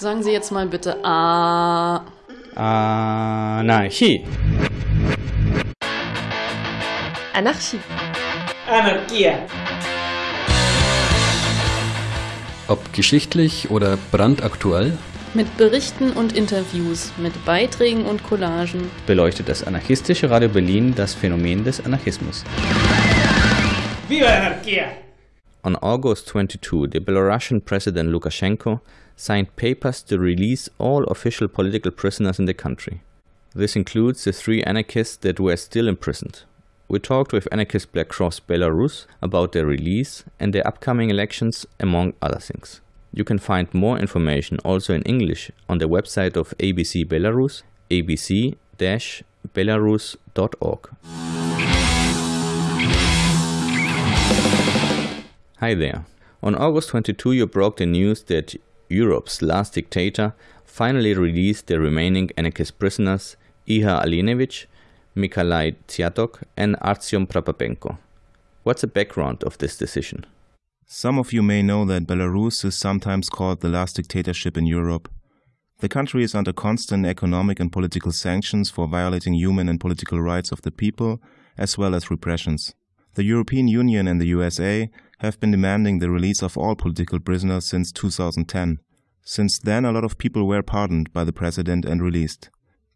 Sagen Sie jetzt mal bitte A. Anarchie. Anarchie. Anarchia. Ob geschichtlich oder brandaktuell, Mit Berichten und Interviews, mit Beiträgen und Collagen. beleuchtet das anarchistische Radio Berlin das Phänomen des Anarchismus. Viva la anarquía! On August 22, the Belarusian President Lukashenko signed papers to release all official political prisoners in the country. This includes the three anarchists that were still imprisoned. We talked with anarchist Black Cross Belarus about their release and their upcoming elections, among other things. You can find more information also in English on the website of ABC Belarus, abc-belarus.org. Hi there. On August 22, you broke the news that Europe's last dictator finally released the remaining anarchist prisoners Ihar Alinevich, Mikhail Dziadok, and Artyom Prokopenko. What's the background of this decision? Some of you may know that Belarus is sometimes called the last dictatorship in Europe. The country is under constant economic and political sanctions for violating human and political rights of the people, as well as repressions. The European Union and the USA have been demanding the release of all political prisoners since 2010. Since then, a lot of people were pardoned by the president and released.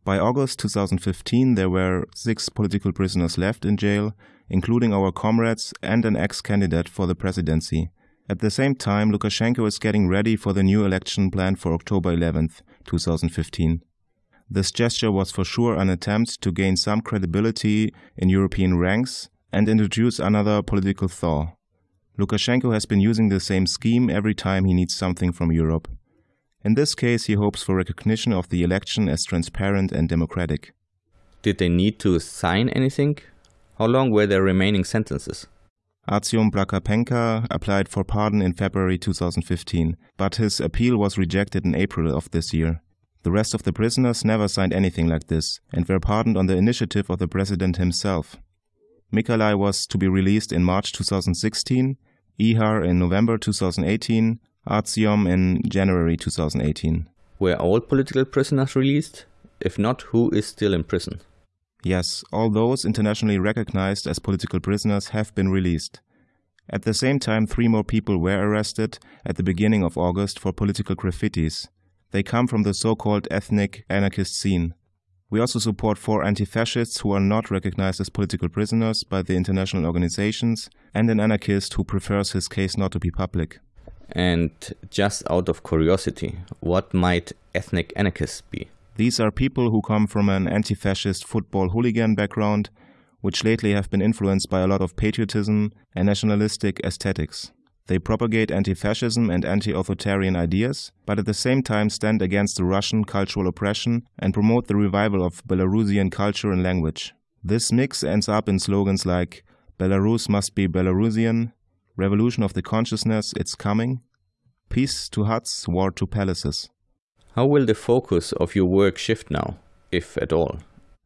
By August 2015, there were six political prisoners left in jail, including our comrades and an ex candidate for the presidency. At the same time, Lukashenko is getting ready for the new election planned for October 11, 2015. This gesture was for sure an attempt to gain some credibility in European ranks and introduce another political thaw. Lukashenko has been using the same scheme every time he needs something from Europe. In this case, he hopes for recognition of the election as transparent and democratic. Did they need to sign anything? How long were their remaining sentences? Artyom Prakapenka applied for pardon in February 2015, but his appeal was rejected in April of this year. The rest of the prisoners never signed anything like this and were pardoned on the initiative of the president himself. Mikalai was to be released in March 2016, Ihar in November 2018, Artyom in January 2018. Were all political prisoners released? If not, who is still in prison? Yes, all those internationally recognized as political prisoners have been released. At the same time, three more people were arrested at the beginning of August for political graffitis. They come from the so called ethnic anarchist scene. We also support four anti fascists who are not recognized as political prisoners by the international organizations, and an anarchist who prefers his case not to be public. And just out of curiosity, what might ethnic anarchists be? These are people who come from an anti fascist football hooligan background, which lately have been influenced by a lot of patriotism and nationalistic aesthetics. They propagate anti fascism and anti authoritarian ideas, but at the same time stand against the Russian cultural oppression and promote the revival of Belarusian culture and language. This mix ends up in slogans like Belarus must be Belarusian, Revolution of the Consciousness, it's coming, Peace to huts, war to palaces. How will the focus of your work shift now, if at all?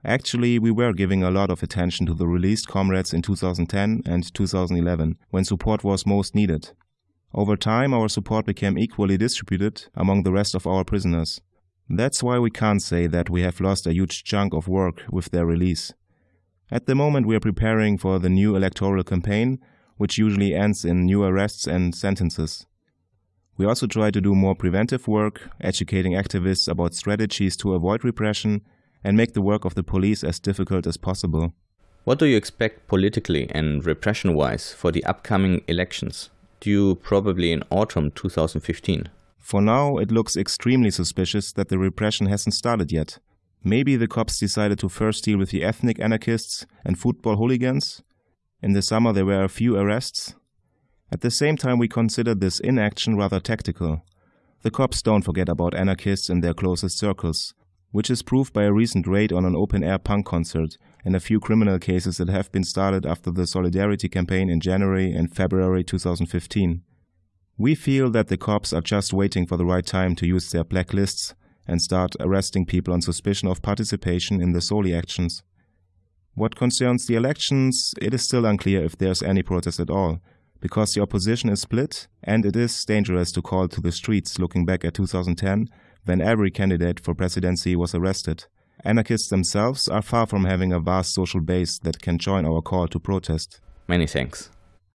Actually, we were giving a lot of attention to the released comrades in 2010 and 2011, when support was most needed. Over time, our support became equally distributed among the rest of our prisoners. That's why we can't say that we have lost a huge chunk of work with their release. At the moment, we are preparing for the new electoral campaign, which usually ends in new arrests and sentences. We also try to do more preventive work, educating activists about strategies to avoid repression and make the work of the police as difficult as possible. What do you expect politically and repression wise for the upcoming elections, due probably in autumn 2015? For now, it looks extremely suspicious that the repression hasn't started yet. Maybe the cops decided to first deal with the ethnic anarchists and football hooligans. In the summer, there were a few arrests. At the same time, we consider this inaction rather tactical. The cops don't forget about anarchists in their closest circles, which is proved by a recent raid on an open air punk concert and a few criminal cases that have been started after the Solidarity campaign in January and February 2015. We feel that the cops are just waiting for the right time to use their blacklists and start arresting people on suspicion of participation in the Soli actions. What concerns the elections, it is still unclear if there's any protest at all, because the opposition is split and it is dangerous to call to the streets looking back at 2010 when every candidate for presidency was arrested. Anarchists themselves are far from having a vast social base that can join our call to protest. Many thanks.